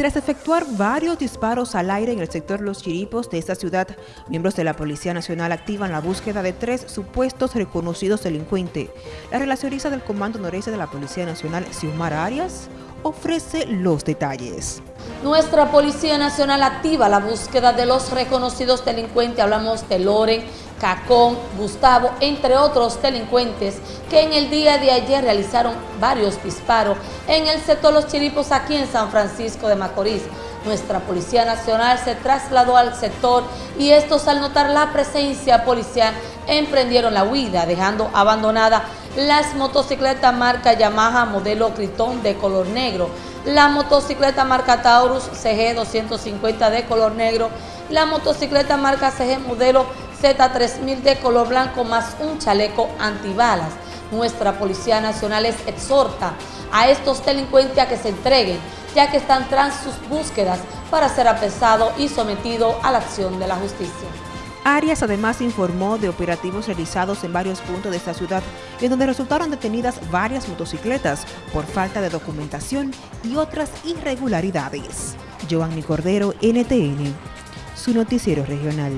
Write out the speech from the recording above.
Tras efectuar varios disparos al aire en el sector Los Chiripos de esta ciudad, miembros de la Policía Nacional activan la búsqueda de tres supuestos reconocidos delincuentes. La relacionista del Comando Noreste de la Policía Nacional, Xiomara Arias, ofrece los detalles. Nuestra Policía Nacional activa la búsqueda de los reconocidos delincuentes, hablamos de Loren, Cacón, Gustavo, entre otros delincuentes que en el día de ayer realizaron varios disparos en el sector Los Chiripos aquí en San Francisco de Macorís. Nuestra Policía Nacional se trasladó al sector y estos al notar la presencia policial emprendieron la huida dejando abandonada las motocicletas marca Yamaha modelo Critón de color negro, la motocicleta marca Taurus CG 250 de color negro, la motocicleta marca CG modelo Z3000 de color blanco más un chaleco antibalas. Nuestra Policía Nacional les exhorta a estos delincuentes a que se entreguen, ya que están tras sus búsquedas para ser apresado y sometido a la acción de la justicia. Arias además informó de operativos realizados en varios puntos de esta ciudad, en donde resultaron detenidas varias motocicletas por falta de documentación y otras irregularidades. Giovanni Cordero, NTN, su noticiero regional.